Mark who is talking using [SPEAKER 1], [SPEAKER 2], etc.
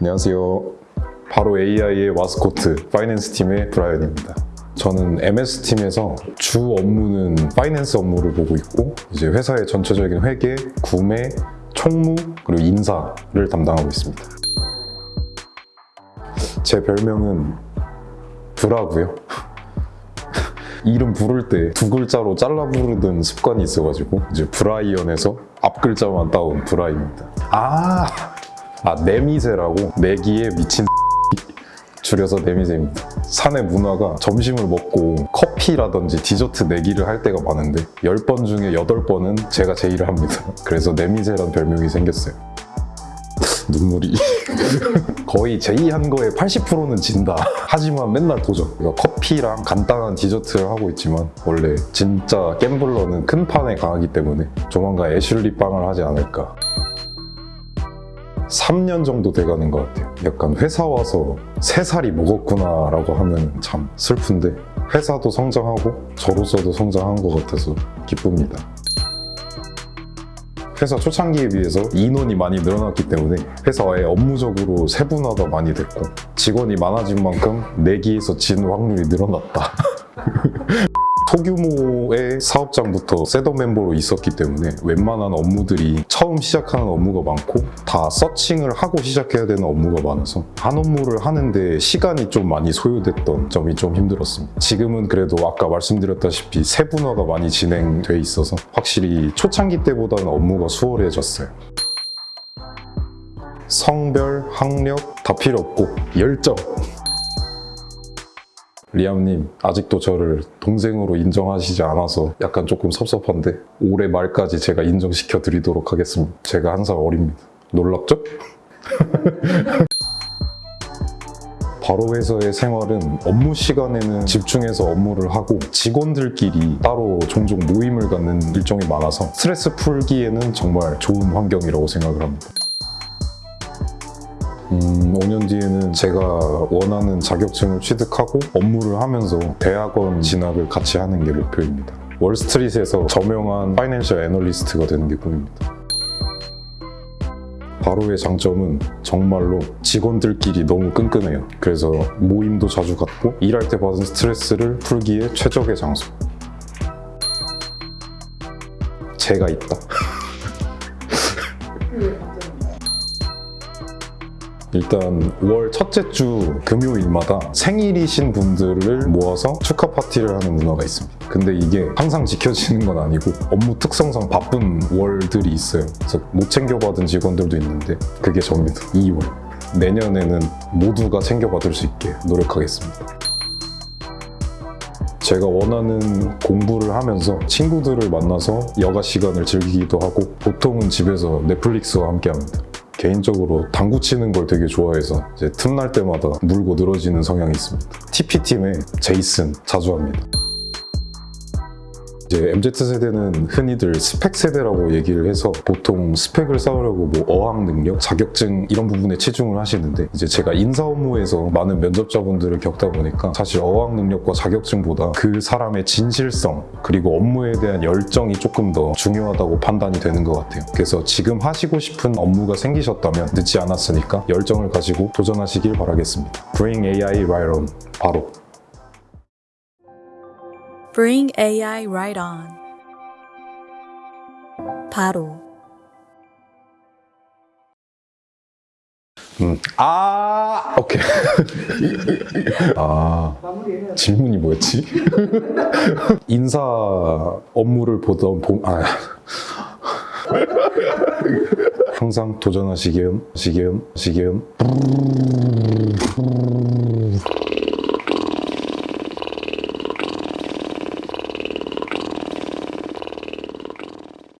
[SPEAKER 1] 안녕하세요. 바로 AI의 마스코트 finance 팀의 브라이언입니다. 저는 MS팀에서 주 업무는 finance 업무를 보고 있고 이제 회사의 전체적인 회계, 구매, 총무, 그리고 인사를 담당하고 있습니다. 제 별명은 브라고요. 이름 부를 때 두 글자로 잘라 부르던 습관이 있어가지고 이제 브라이언에서 앞 글자만 따온 브라입니다. 아, 아 내미새라고 내기에 미친 줄여서 내미새입니다. 사내 문화가 점심을 먹고 커피라든지 디저트 내기를 할 때가 많은데 10번 중에 8번은 제가 제의를 합니다. 그래서 내미새란 별명이 생겼어요. 눈물이 거의 제의한 거에 80%는 진다 하지만 맨날 도전 그러니까 커피랑 간단한 디저트를 하고 있지만 원래 진짜 갬블러는 큰 판에 강하기 때문에 조만간 애슐리 빵을 하지 않을까 3년 정도 돼가는 것 같아요 약간 회사 와서 3살이 먹었구나 라고 하면 참 슬픈데 회사도 성장하고 저로서도 성장한 것 같아서 기쁩니다 회사 초창기에 비해서 인원이 많이 늘어났기 때문에 회사의 업무적으로 세분화가 많이 됐고 직원이 많아진 만큼 내기에서 진 확률이 늘어났다. 소규모의 사업장부터 셋업 멤버로 있었기 때문에 웬만한 업무들이 처음 시작하는 업무가 많고 다 서칭을 하고 시작해야 되는 업무가 많아서 한 업무를 하는데 시간이 좀 많이 소요됐던 점이 좀 힘들었습니다. 지금은 그래도 아까 말씀드렸다시피 세분화가 많이 진행돼 있어서 확실히 초창기 때보다는 업무가 수월해졌어요. 성별, 학력 다 필요 없고 열정 리암님 아직도 저를 동생으로 인정하시지 않아서 약간 조금 섭섭한데 올해 말까지 제가 인정시켜 드리도록 하겠습니다. 제가 한 살 어립니다. 놀랍죠? 바로 회사의 생활은 업무 시간에는 집중해서 업무를 하고 직원들끼리 따로 종종 모임을 갖는 일정이 많아서 스트레스 풀기에는 정말 좋은 환경이라고 생각을 합니다 음, 5년 뒤에는 제가 원하는 자격증을 취득하고 업무를 하면서 대학원 진학을 같이 하는 게 목표입니다. 월스트리트에서 저명한 파이낸셜 애널리스트가 되는 게 꿈입니다. 바로의 장점은 정말로 직원들끼리 너무 끈끈해요. 그래서 모임도 자주 갖고 일할 때 받은 스트레스를 풀기에 최적의 장소. 제가 있다. 일단 월 첫째 주 금요일마다 생일이신 분들을 모아서 축하 파티를 하는 문화가 있습니다. 근데 이게 항상 지켜지는 건 아니고 업무 특성상 바쁜 월들이 있어요. 그래서 못 챙겨받은 직원들도 있는데 그게 접니다. 2월. 내년에는 모두가 챙겨받을 수 있게 노력하겠습니다. 제가 원하는 공부를 하면서 친구들을 만나서 여가 시간을 즐기기도 하고 보통은 집에서 넷플릭스와 함께 합니다. 개인적으로 당구 치는 걸 되게 좋아해서 틈날 때마다 물고 늘어지는 성향이 있습니다. TP팀에 제이슨 자주 합니다. 이제 MZ세대는 흔히들 스펙 세대라고 얘기를 해서 보통 스펙을 쌓으려고 뭐 어학 능력, 자격증 이런 부분에 치중을 하시는데 이제 제가 인사 업무에서 많은 면접자분들을 겪다 보니까 사실 어학 능력과 자격증보다 그 사람의 진실성 그리고 업무에 대한 열정이 조금 더 중요하다고 판단이 되는 것 같아요. 그래서 지금 하시고 싶은 업무가 생기셨다면 늦지 않았으니까 열정을 가지고 도전하시길 바라겠습니다. Bring AI right on. 바로.
[SPEAKER 2] Bring AI right on. 바로.
[SPEAKER 1] 음. 아, 오케이. 아, 질문이 뭐였지? 인사 업무를 보던 봄, 아. 항상 도전하시기엔, 시기엔, 시기엔.